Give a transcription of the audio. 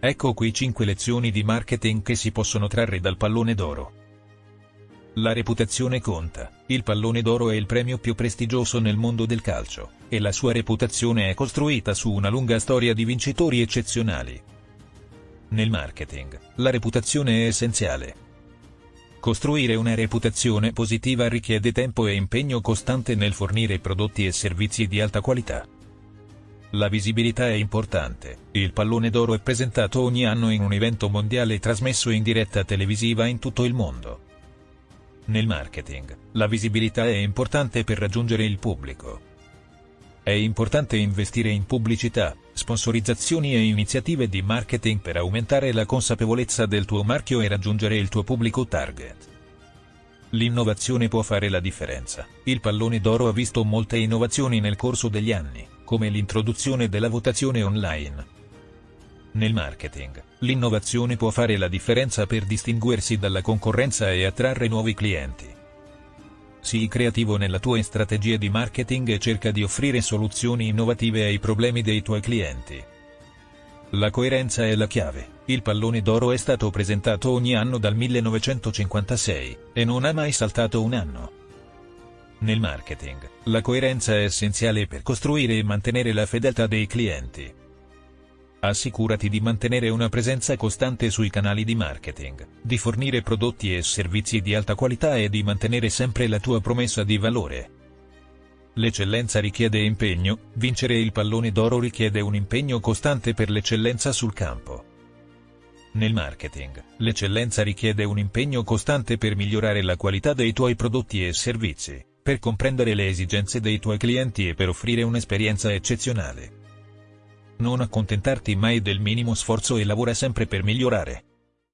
Ecco qui 5 lezioni di marketing che si possono trarre dal pallone d'oro. La reputazione conta, il pallone d'oro è il premio più prestigioso nel mondo del calcio, e la sua reputazione è costruita su una lunga storia di vincitori eccezionali. Nel marketing, la reputazione è essenziale. Costruire una reputazione positiva richiede tempo e impegno costante nel fornire prodotti e servizi di alta qualità. La visibilità è importante, il pallone d'oro è presentato ogni anno in un evento mondiale trasmesso in diretta televisiva in tutto il mondo. Nel marketing, la visibilità è importante per raggiungere il pubblico. È importante investire in pubblicità, sponsorizzazioni e iniziative di marketing per aumentare la consapevolezza del tuo marchio e raggiungere il tuo pubblico target. L'innovazione può fare la differenza. Il pallone d'oro ha visto molte innovazioni nel corso degli anni, come l'introduzione della votazione online. Nel marketing, l'innovazione può fare la differenza per distinguersi dalla concorrenza e attrarre nuovi clienti. Sii creativo nella tua strategia di marketing e cerca di offrire soluzioni innovative ai problemi dei tuoi clienti. La coerenza è la chiave. Il pallone d'oro è stato presentato ogni anno dal 1956, e non ha mai saltato un anno. Nel marketing, la coerenza è essenziale per costruire e mantenere la fedeltà dei clienti. Assicurati di mantenere una presenza costante sui canali di marketing, di fornire prodotti e servizi di alta qualità e di mantenere sempre la tua promessa di valore. L'eccellenza richiede impegno, vincere il pallone d'oro richiede un impegno costante per l'eccellenza sul campo. Nel marketing, l'eccellenza richiede un impegno costante per migliorare la qualità dei tuoi prodotti e servizi, per comprendere le esigenze dei tuoi clienti e per offrire un'esperienza eccezionale. Non accontentarti mai del minimo sforzo e lavora sempre per migliorare.